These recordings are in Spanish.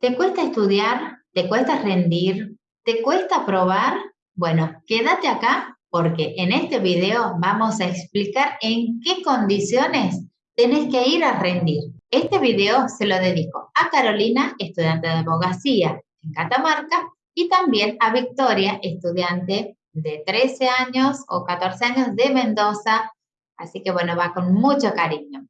¿Te cuesta estudiar? ¿Te cuesta rendir? ¿Te cuesta probar? Bueno, quédate acá porque en este video vamos a explicar en qué condiciones tenés que ir a rendir. Este video se lo dedico a Carolina, estudiante de abogacía en Catamarca, y también a Victoria, estudiante de 13 años o 14 años de Mendoza. Así que bueno, va con mucho cariño.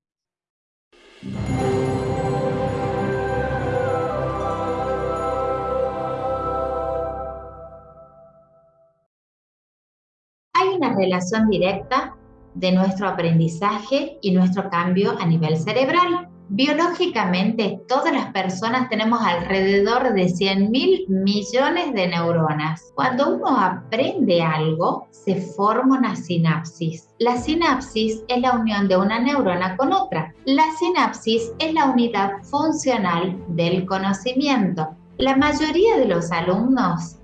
Relación directa de nuestro aprendizaje y nuestro cambio a nivel cerebral. Biológicamente, todas las personas tenemos alrededor de 100 mil millones de neuronas. Cuando uno aprende algo, se forma una sinapsis. La sinapsis es la unión de una neurona con otra. La sinapsis es la unidad funcional del conocimiento. La mayoría de los alumnos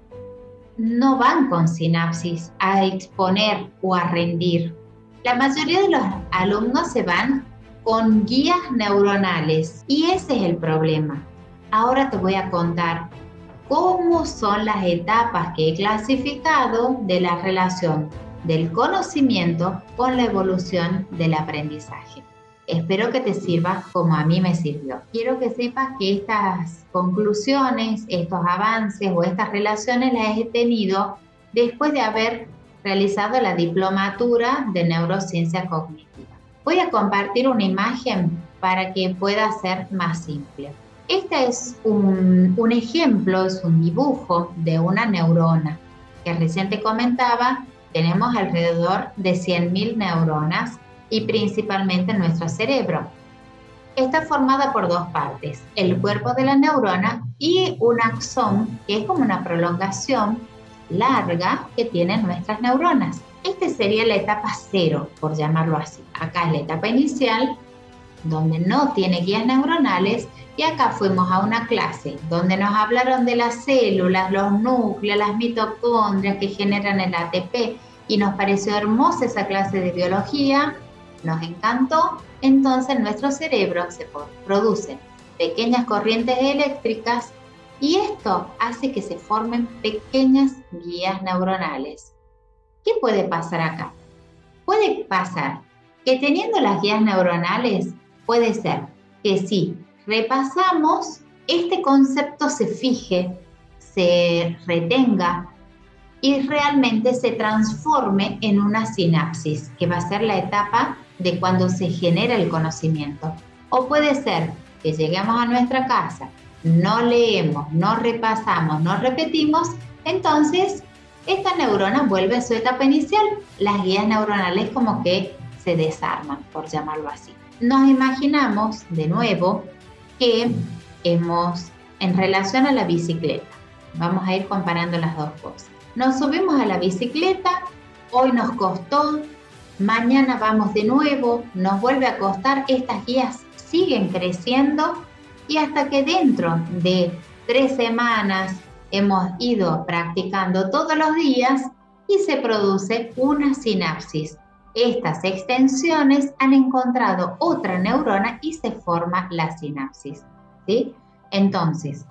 no van con sinapsis a exponer o a rendir. La mayoría de los alumnos se van con guías neuronales y ese es el problema. Ahora te voy a contar cómo son las etapas que he clasificado de la relación del conocimiento con la evolución del aprendizaje. Espero que te sirva como a mí me sirvió. Quiero que sepas que estas conclusiones, estos avances o estas relaciones las he tenido después de haber realizado la diplomatura de neurociencia cognitiva. Voy a compartir una imagen para que pueda ser más simple. Este es un, un ejemplo, es un dibujo de una neurona que recién te comentaba, tenemos alrededor de 100.000 neuronas y principalmente en nuestro cerebro. Está formada por dos partes, el cuerpo de la neurona y un axón, que es como una prolongación larga que tienen nuestras neuronas. Esta sería la etapa cero, por llamarlo así. Acá es la etapa inicial, donde no tiene guías neuronales, y acá fuimos a una clase donde nos hablaron de las células, los núcleos, las mitocondrias que generan el ATP, y nos pareció hermosa esa clase de biología, nos encantó, entonces nuestro cerebro se produce pequeñas corrientes eléctricas y esto hace que se formen pequeñas guías neuronales. ¿Qué puede pasar acá? Puede pasar que teniendo las guías neuronales, puede ser que si repasamos, este concepto se fije, se retenga y realmente se transforme en una sinapsis, que va a ser la etapa de cuando se genera el conocimiento. O puede ser que lleguemos a nuestra casa, no leemos, no repasamos, no repetimos, entonces esta neurona vuelve a su etapa inicial. Las guías neuronales como que se desarman, por llamarlo así. Nos imaginamos de nuevo que hemos, en relación a la bicicleta, vamos a ir comparando las dos cosas. Nos subimos a la bicicleta, hoy nos costó, mañana vamos de nuevo, nos vuelve a costar, estas guías siguen creciendo y hasta que dentro de tres semanas hemos ido practicando todos los días y se produce una sinapsis. Estas extensiones han encontrado otra neurona y se forma la sinapsis. ¿sí? Entonces,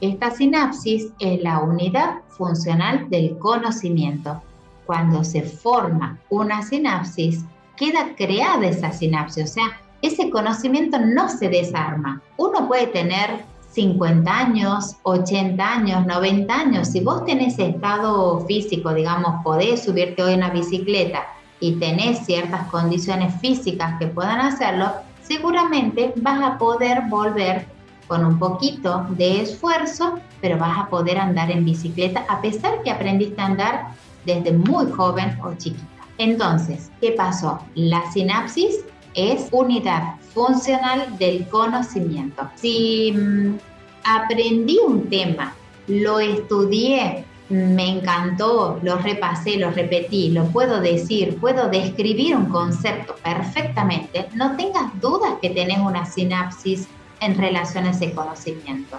esta sinapsis es la unidad funcional del conocimiento cuando se forma una sinapsis, queda creada esa sinapsis, o sea, ese conocimiento no se desarma. Uno puede tener 50 años, 80 años, 90 años. Si vos tenés estado físico, digamos, podés subirte hoy en una bicicleta y tenés ciertas condiciones físicas que puedan hacerlo, seguramente vas a poder volver con un poquito de esfuerzo, pero vas a poder andar en bicicleta a pesar que aprendiste a andar desde muy joven o chiquita. Entonces, ¿qué pasó? La sinapsis es unidad funcional del conocimiento. Si mm, aprendí un tema, lo estudié, me encantó, lo repasé, lo repetí, lo puedo decir, puedo describir un concepto perfectamente, no tengas dudas que tenés una sinapsis en relación a ese conocimiento.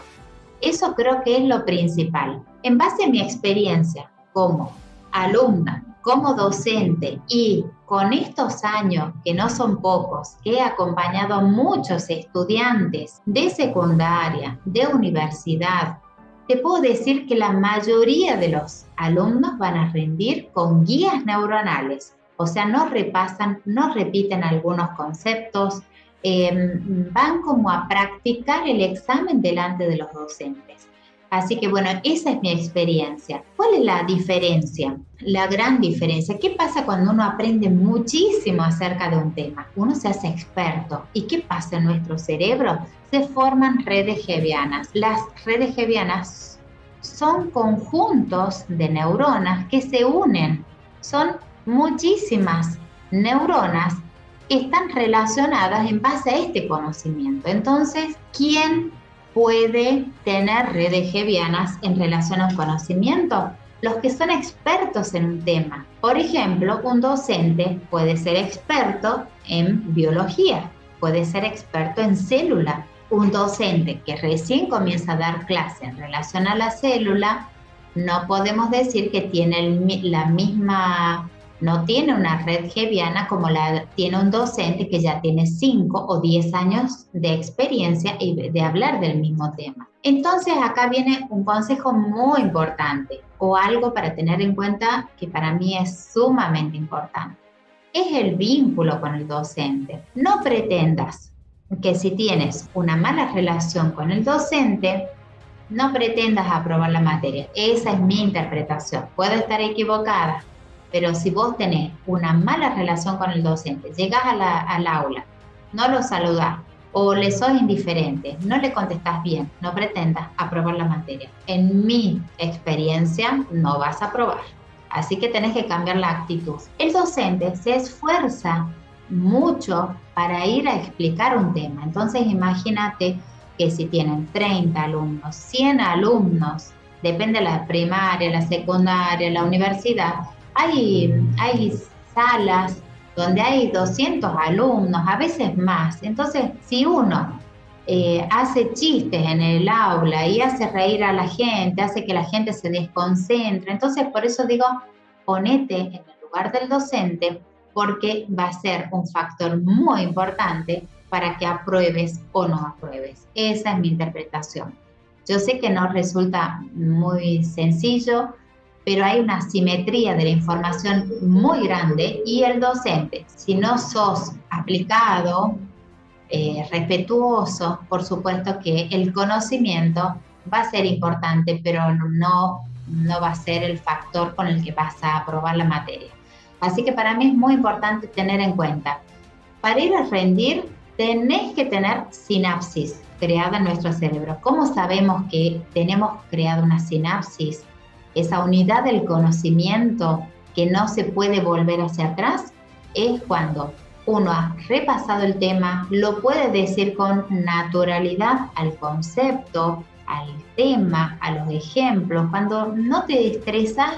Eso creo que es lo principal. En base a mi experiencia como alumna como docente y con estos años, que no son pocos, que he acompañado a muchos estudiantes de secundaria, de universidad, te puedo decir que la mayoría de los alumnos van a rendir con guías neuronales, o sea, no repasan, no repiten algunos conceptos, em, van como a practicar el examen delante de los docentes. Así que bueno, esa es mi experiencia. ¿Cuál es la diferencia? La gran diferencia. ¿Qué pasa cuando uno aprende muchísimo acerca de un tema? Uno se hace experto. ¿Y qué pasa en nuestro cerebro? Se forman redes gevianas. Las redes gevianas son conjuntos de neuronas que se unen. Son muchísimas neuronas que están relacionadas en base a este conocimiento. Entonces, ¿quién puede tener redes gevianas en relación a un conocimiento? Los que son expertos en un tema. Por ejemplo, un docente puede ser experto en biología, puede ser experto en célula. Un docente que recién comienza a dar clase en relación a la célula, no podemos decir que tiene la misma no tiene una red geviana como la tiene un docente que ya tiene 5 o 10 años de experiencia y de hablar del mismo tema. Entonces acá viene un consejo muy importante o algo para tener en cuenta que para mí es sumamente importante. Es el vínculo con el docente. No pretendas que si tienes una mala relación con el docente, no pretendas aprobar la materia. Esa es mi interpretación. Puedo estar equivocada, pero si vos tenés una mala relación con el docente, llegás al aula, no lo saludás o le sos indiferente, no le contestás bien, no pretendas aprobar la materia. En mi experiencia, no vas a aprobar. Así que tenés que cambiar la actitud. El docente se esfuerza mucho para ir a explicar un tema. Entonces imagínate que si tienen 30 alumnos, 100 alumnos, depende de la primaria, la secundaria, la universidad, hay, hay salas donde hay 200 alumnos, a veces más. Entonces, si uno eh, hace chistes en el aula y hace reír a la gente, hace que la gente se desconcentre, entonces por eso digo, ponete en el lugar del docente porque va a ser un factor muy importante para que apruebes o no apruebes. Esa es mi interpretación. Yo sé que no resulta muy sencillo, pero hay una simetría de la información muy grande y el docente, si no sos aplicado, eh, respetuoso, por supuesto que el conocimiento va a ser importante, pero no, no va a ser el factor con el que vas a aprobar la materia. Así que para mí es muy importante tener en cuenta, para ir a rendir tenés que tener sinapsis creada en nuestro cerebro. ¿Cómo sabemos que tenemos creado una sinapsis? Esa unidad del conocimiento que no se puede volver hacia atrás, es cuando uno ha repasado el tema, lo puede decir con naturalidad al concepto, al tema, a los ejemplos, cuando no te estresas,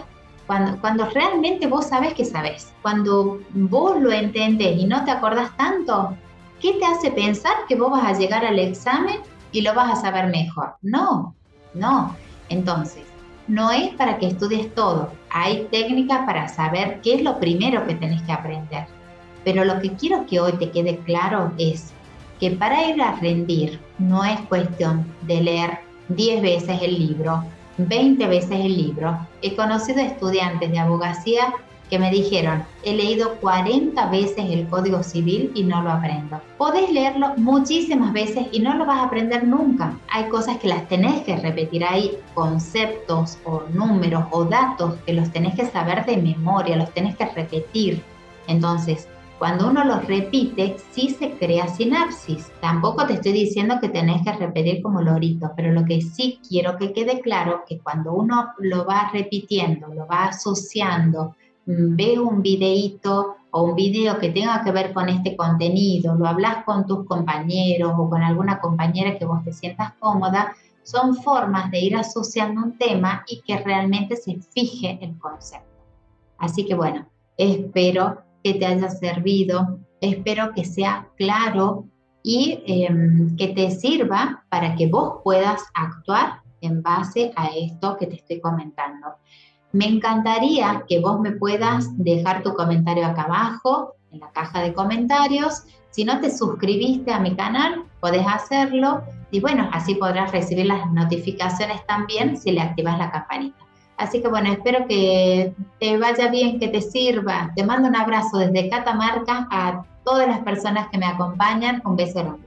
cuando, cuando realmente vos sabes que sabes, cuando vos lo entendés y no te acordás tanto, ¿qué te hace pensar que vos vas a llegar al examen y lo vas a saber mejor? No, no. Entonces, no es para que estudies todo. Hay técnicas para saber qué es lo primero que tenés que aprender. Pero lo que quiero que hoy te quede claro es que para ir a rendir no es cuestión de leer 10 veces el libro, 20 veces el libro. He conocido estudiantes de abogacía que me dijeron, he leído 40 veces el Código Civil y no lo aprendo. Podés leerlo muchísimas veces y no lo vas a aprender nunca. Hay cosas que las tenés que repetir, hay conceptos o números o datos que los tenés que saber de memoria, los tenés que repetir. Entonces, cuando uno los repite, sí se crea sinapsis. Tampoco te estoy diciendo que tenés que repetir como lorito, pero lo que sí quiero que quede claro que cuando uno lo va repitiendo, lo va asociando, ve un videíto o un video que tenga que ver con este contenido, lo hablas con tus compañeros o con alguna compañera que vos te sientas cómoda, son formas de ir asociando un tema y que realmente se fije el concepto. Así que bueno, espero que te haya servido, espero que sea claro y em, que te sirva para que vos puedas actuar en base a esto que te estoy comentando. Me encantaría que vos me puedas dejar tu comentario acá abajo, en la caja de comentarios. Si no te suscribiste a mi canal, podés hacerlo y bueno, así podrás recibir las notificaciones también si le activas la campanita. Así que bueno, espero que te vaya bien, que te sirva. Te mando un abrazo desde Catamarca a todas las personas que me acompañan. Un beso enorme.